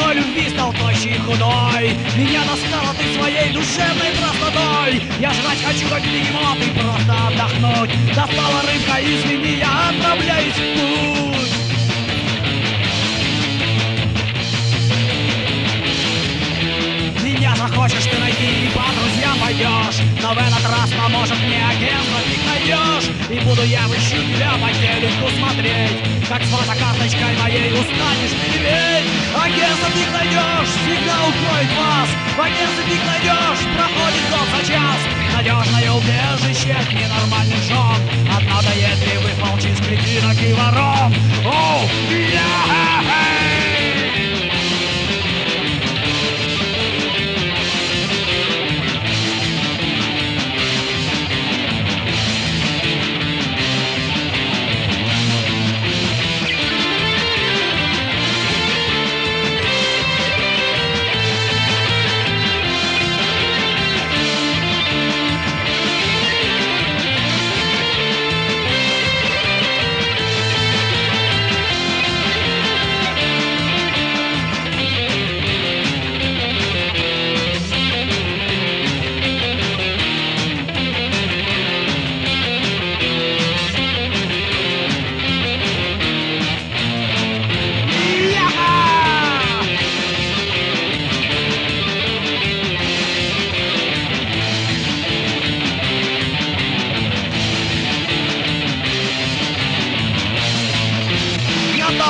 ценой любви стал тощий и худой Меня достала ты своей душевной простотой Я жрать хочу, как бегемот, и просто отдохнуть Достала рыбка извини. В этот раз поможет мне агентство, фиг найдешь И буду я выщу тебя по телеку смотреть. Как с фотокарточкой моей устанешь реветь Агентство фиг найдешь, всегда укроет вас. В агентстве фиг найдешь, проходит год за час. Надежное убежище от ненормальных жен От надоедливых волчиц, кретинок и ворон. Оу, yeah!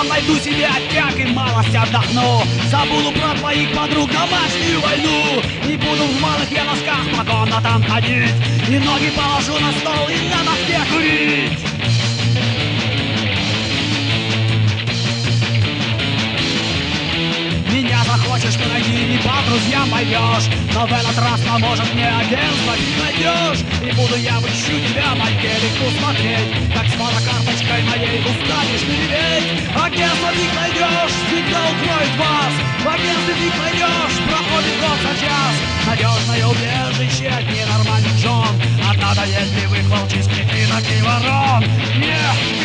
Там найду себе отпяк и малость отдохну. Забуду про твоих подруг домашнюю войну. И буду в малых я носках по комнатам ходить. И ноги положу на стол и на носке курить. Меня захочешь ты найди и по друзьям пойдешь. Но в этот раз поможет мне агентство не найдешь. И буду я выщу тебя по телеку смотреть Как с фотокарточкой моей ты реветь Агентство фиг найдешь, всегда укроет вас. В фиг найдешь, проходит год за час. Надежное убежище от ненормальных жен От надоедливых волчиц, кретинок и ворон? Yeah, yeah!